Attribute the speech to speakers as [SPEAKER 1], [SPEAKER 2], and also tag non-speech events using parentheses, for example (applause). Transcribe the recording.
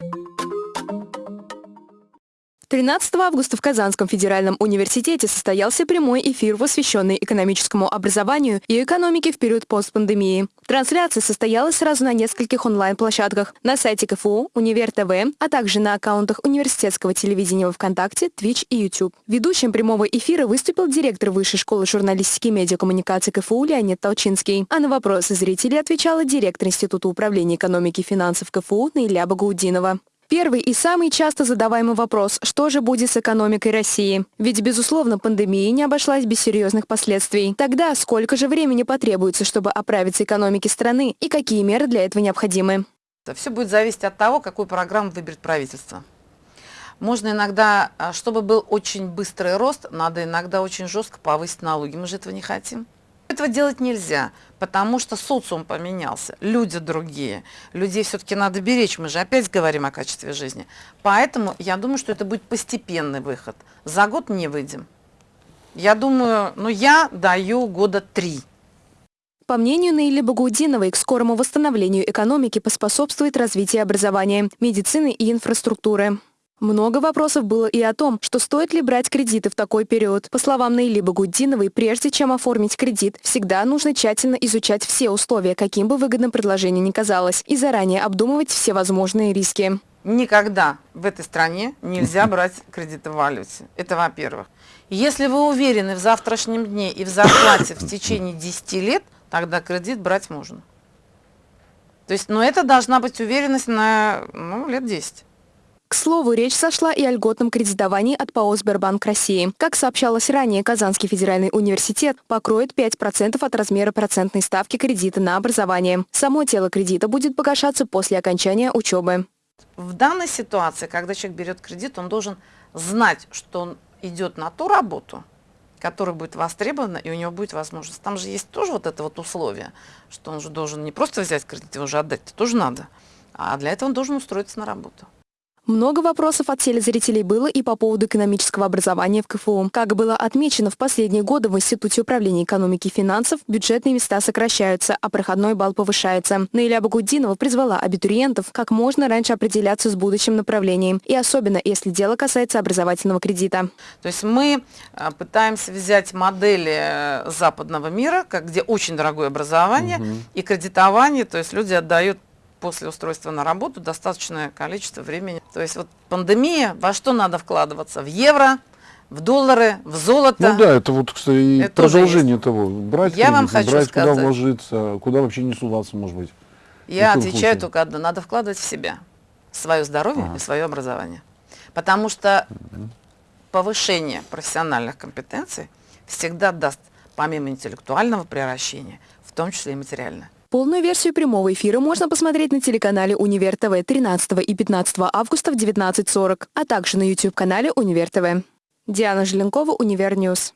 [SPEAKER 1] you 13 августа в Казанском федеральном университете состоялся прямой эфир, посвященный экономическому образованию и экономике в период постпандемии. Трансляция состоялась сразу на нескольких онлайн-площадках – на сайте КФУ, Универ ТВ, а также на аккаунтах университетского телевидения во ВКонтакте, Twitch и YouTube. Ведущим прямого эфира выступил директор Высшей школы журналистики и медиакоммуникации КФУ Леонид Толчинский. А на вопросы зрителей отвечала директор Института управления экономики и финансов КФУ Наиля Багаудинова. Первый и самый часто задаваемый вопрос – что же будет с экономикой России? Ведь, безусловно, пандемия не обошлась без серьезных последствий. Тогда сколько же времени потребуется, чтобы оправиться экономике страны и какие меры для этого необходимы?
[SPEAKER 2] Все будет зависеть от того, какую программу выберет правительство. Можно иногда, а, чтобы был очень быстрый рост, надо иногда очень жестко повысить налоги. Мы же этого не хотим. Этого делать нельзя, потому что социум поменялся, люди другие. Людей все-таки надо беречь, мы же опять говорим о качестве жизни. Поэтому я думаю, что это будет постепенный выход. За год не выйдем. Я думаю, ну я даю года три.
[SPEAKER 1] По мнению Наили Багаудиновой, к скорому восстановлению экономики поспособствует развитие образования, медицины и инфраструктуры. Много вопросов было и о том, что стоит ли брать кредиты в такой период. По словам Наили Багудиновой, прежде чем оформить кредит, всегда нужно тщательно изучать все условия, каким бы выгодным предложение ни казалось, и заранее обдумывать все возможные риски.
[SPEAKER 2] Никогда в этой стране нельзя (laughs) брать кредиты в валюте. Это во-первых. Если вы уверены в завтрашнем дне и в зарплате в течение 10 лет, тогда кредит брать можно. То есть, но это должна быть уверенность на ну, лет 10.
[SPEAKER 1] К слову, речь сошла и о льготном кредитовании от ПАО «Сбербанк России». Как сообщалось ранее, Казанский федеральный университет покроет 5% от размера процентной ставки кредита на образование. Само тело кредита будет погашаться после окончания учебы.
[SPEAKER 2] В данной ситуации, когда человек берет кредит, он должен знать, что он идет на ту работу, которая будет востребована, и у него будет возможность. Там же есть тоже вот это вот условие, что он же должен не просто взять кредит, его же отдать, это тоже надо. А для этого он должен устроиться на работу.
[SPEAKER 1] Много вопросов от телезрителей было и по поводу экономического образования в КФУ. Как было отмечено, в последние годы в Институте управления экономики и финансов бюджетные места сокращаются, а проходной балл повышается. Наиля Багудинова призвала абитуриентов как можно раньше определяться с будущим направлением, и особенно если дело касается образовательного кредита.
[SPEAKER 2] То есть мы э, пытаемся взять модели э, западного мира, как, где очень дорогое образование угу. и кредитование, то есть люди отдают после устройства на работу достаточное количество времени. То есть вот пандемия, во что надо вкладываться? В евро, в доллары, в золото.
[SPEAKER 3] Ну да, это вот, кстати, это продолжение того. Брать
[SPEAKER 2] Я кредит, вам хочу
[SPEAKER 3] брать,
[SPEAKER 2] сказать,
[SPEAKER 3] куда вложиться, куда вообще не суваться, может быть.
[SPEAKER 2] Я отвечаю случае? только одно. Надо вкладывать в себя. Свое здоровье ага. и свое образование. Потому что угу. повышение профессиональных компетенций всегда даст, помимо интеллектуального превращения, в том числе и материальное.
[SPEAKER 1] Полную версию прямого эфира можно посмотреть на телеканале Универ ТВ 13 и 15 августа в 19.40, а также на YouTube-канале Универ ТВ. Диана Желенкова, Универ News.